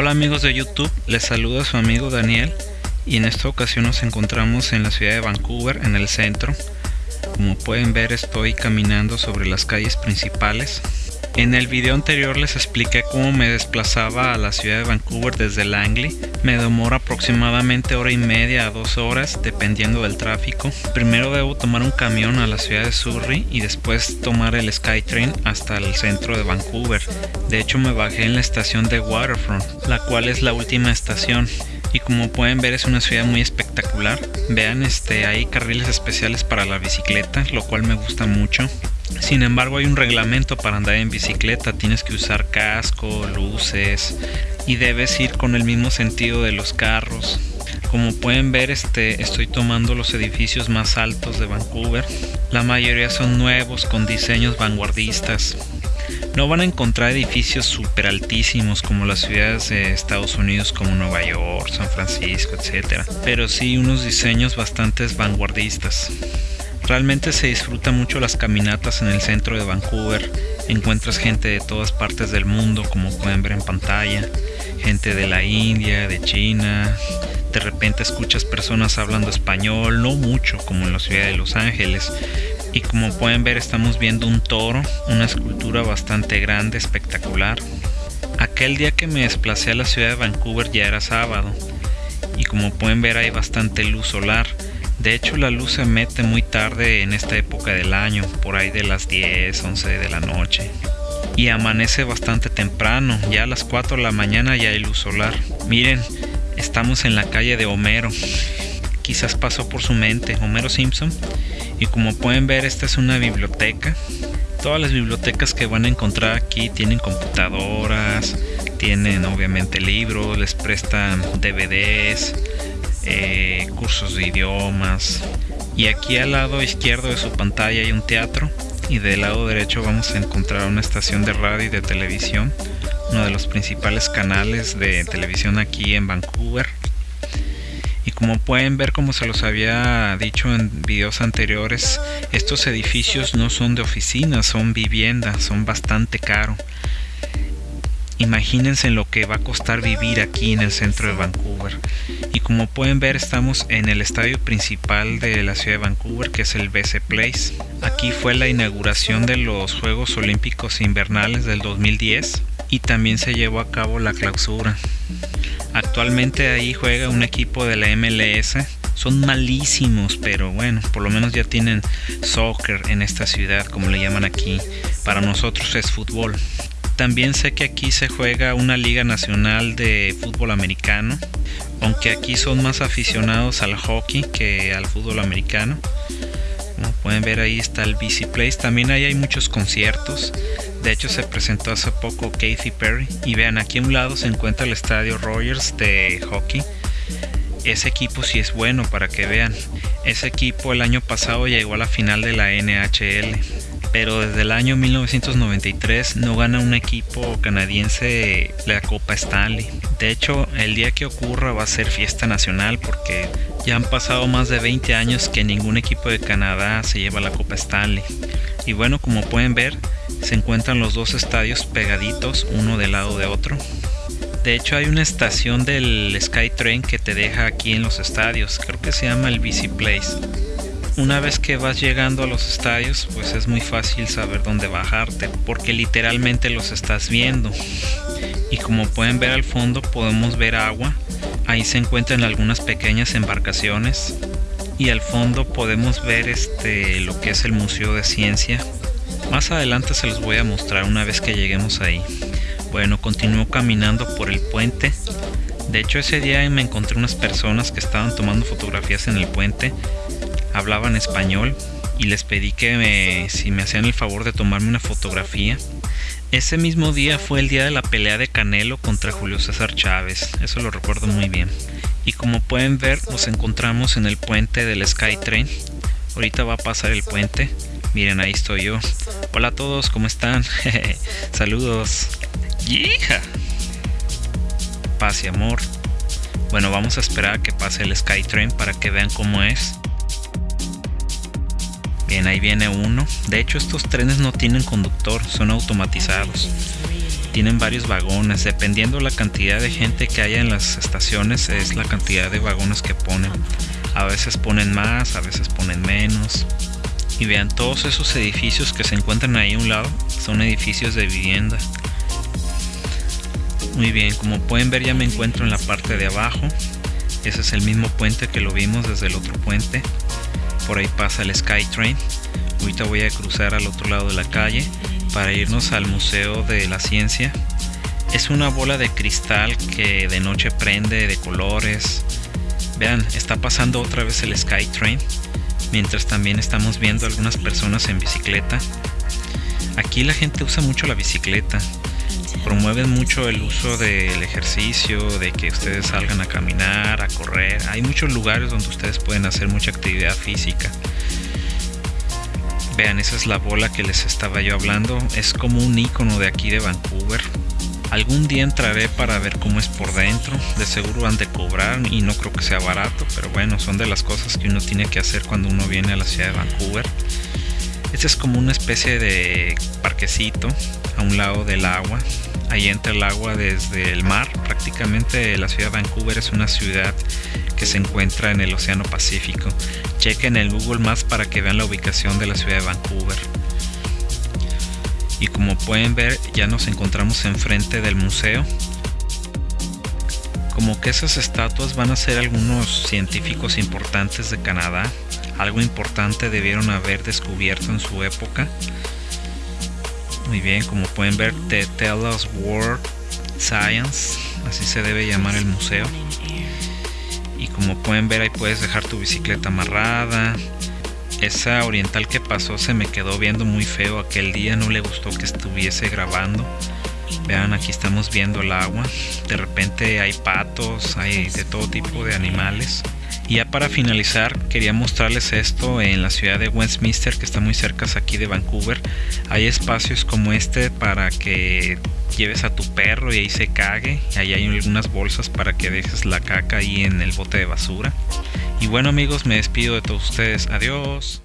Hola amigos de YouTube, les saluda su amigo Daniel y en esta ocasión nos encontramos en la ciudad de Vancouver, en el centro. Como pueden ver estoy caminando sobre las calles principales en el video anterior les expliqué cómo me desplazaba a la ciudad de Vancouver desde Langley. Me demora aproximadamente hora y media a dos horas dependiendo del tráfico. Primero debo tomar un camión a la ciudad de Surrey y después tomar el SkyTrain hasta el centro de Vancouver. De hecho me bajé en la estación de Waterfront, la cual es la última estación y como pueden ver es una ciudad muy espectacular. Vean, este, hay carriles especiales para la bicicleta, lo cual me gusta mucho. Sin embargo, hay un reglamento para andar en bicicleta. Tienes que usar casco, luces y debes ir con el mismo sentido de los carros. Como pueden ver, este, estoy tomando los edificios más altos de Vancouver. La mayoría son nuevos con diseños vanguardistas. No van a encontrar edificios súper altísimos como las ciudades de Estados Unidos como Nueva York, San Francisco, etc. Pero sí unos diseños bastante vanguardistas. Realmente se disfruta mucho las caminatas en el centro de Vancouver. Encuentras gente de todas partes del mundo, como pueden ver en pantalla. Gente de la India, de China. De repente escuchas personas hablando español, no mucho como en la ciudad de Los Ángeles. Y como pueden ver estamos viendo un toro, una escultura bastante grande, espectacular. Aquel día que me desplacé a la ciudad de Vancouver ya era sábado. Y como pueden ver hay bastante luz solar de hecho la luz se mete muy tarde en esta época del año, por ahí de las 10, 11 de la noche. Y amanece bastante temprano, ya a las 4 de la mañana ya hay luz solar. Miren, estamos en la calle de Homero. Quizás pasó por su mente Homero Simpson. Y como pueden ver esta es una biblioteca. Todas las bibliotecas que van a encontrar aquí tienen computadoras, tienen obviamente libros, les prestan DVDs, eh, cursos de idiomas. Y aquí al lado izquierdo de su pantalla hay un teatro y del lado derecho vamos a encontrar una estación de radio y de televisión, uno de los principales canales de televisión aquí en Vancouver. Y como pueden ver, como se los había dicho en videos anteriores, estos edificios no son de oficinas, son viviendas, son bastante caros. Imagínense lo que va a costar vivir aquí en el centro de Vancouver. Y como pueden ver estamos en el estadio principal de la ciudad de Vancouver que es el BC Place. Aquí fue la inauguración de los Juegos Olímpicos Invernales del 2010 y también se llevó a cabo la clausura. Actualmente ahí juega un equipo de la MLS. Son malísimos, pero bueno, por lo menos ya tienen soccer en esta ciudad, como le llaman aquí. Para nosotros es fútbol. También sé que aquí se juega una liga nacional de fútbol americano, aunque aquí son más aficionados al hockey que al fútbol americano. Como pueden ver ahí está el BC Place, también ahí hay muchos conciertos. De hecho se presentó hace poco Katy Perry y vean aquí a un lado se encuentra el estadio Rogers de hockey. Ese equipo sí es bueno para que vean. Ese equipo el año pasado llegó a la final de la NHL pero desde el año 1993 no gana un equipo canadiense la Copa Stanley. De hecho, el día que ocurra va a ser fiesta nacional porque ya han pasado más de 20 años que ningún equipo de Canadá se lleva la Copa Stanley. Y bueno, como pueden ver, se encuentran los dos estadios pegaditos, uno del lado de otro. De hecho hay una estación del SkyTrain que te deja aquí en los estadios, creo que se llama el BC Place una vez que vas llegando a los estadios, pues es muy fácil saber dónde bajarte, porque literalmente los estás viendo. Y como pueden ver al fondo, podemos ver agua. Ahí se encuentran algunas pequeñas embarcaciones. Y al fondo podemos ver este lo que es el Museo de Ciencia. Más adelante se los voy a mostrar una vez que lleguemos ahí. Bueno, continúo caminando por el puente. De hecho ese día me encontré unas personas que estaban tomando fotografías en el puente hablaban español y les pedí que si me hacían el favor de tomarme una fotografía. Ese mismo día fue el día de la pelea de Canelo contra Julio César Chávez, eso lo recuerdo muy bien. Y como pueden ver, nos encontramos en el puente del SkyTrain. Ahorita va a pasar el puente. Miren, ahí estoy yo. Hola a todos, ¿cómo están? Saludos. ¡Hija! Paz y amor. Bueno, vamos a esperar a que pase el SkyTrain para que vean cómo es. Bien, ahí viene uno. De hecho, estos trenes no tienen conductor, son automatizados. tienen varios vagones. Dependiendo la cantidad de gente que haya en las estaciones, es la cantidad de vagones que ponen. A veces ponen más, a veces ponen menos. Y vean, todos esos edificios que se encuentran ahí a un lado son edificios de vivienda. Muy bien, como pueden ver ya me encuentro en la parte de abajo. Ese es el mismo puente que lo vimos desde el otro puente. Por ahí pasa el Skytrain. Ahorita voy a cruzar al otro lado de la calle para irnos al Museo de la Ciencia. Es una bola de cristal que de noche prende de colores. Vean, está pasando otra vez el Skytrain, mientras también estamos viendo algunas personas en bicicleta. Aquí la gente usa mucho la bicicleta. Promueven mucho el uso del ejercicio, de que ustedes salgan a caminar, a correr. Hay muchos lugares donde ustedes pueden hacer mucha actividad física. Vean, esa es la bola que les estaba yo hablando. Es como un icono de aquí de Vancouver. Algún día entraré para ver cómo es por dentro. De seguro han de cobrar y no creo que sea barato, pero bueno, son de las cosas que uno tiene que hacer cuando uno viene a la ciudad de Vancouver. Este es como una especie de parquecito a un lado del agua. Ahí entra el agua desde el mar. Prácticamente la ciudad de Vancouver es una ciudad que se encuentra en el Océano Pacífico. Chequen el Google Maps para que vean la ubicación de la ciudad de Vancouver. Y como pueden ver, ya nos encontramos enfrente del museo. Como que esas estatuas van a ser algunos científicos importantes de Canadá. Algo importante debieron haber descubierto en su época. Muy bien, como pueden ver, The Tell Us World Science, así se debe llamar el museo y como pueden ver ahí puedes dejar tu bicicleta amarrada esa oriental que pasó se me quedó viendo muy feo aquel día no le gustó que estuviese grabando vean aquí estamos viendo el agua de repente hay patos hay de todo tipo de animales y ya para finalizar quería mostrarles esto en la ciudad de Westminster que está muy cerca aquí de Vancouver hay espacios como este para que lleves a tu perro y ahí se cague. Ahí hay algunas bolsas para que dejes la caca ahí en el bote de basura. Y bueno amigos, me despido de todos ustedes. Adiós.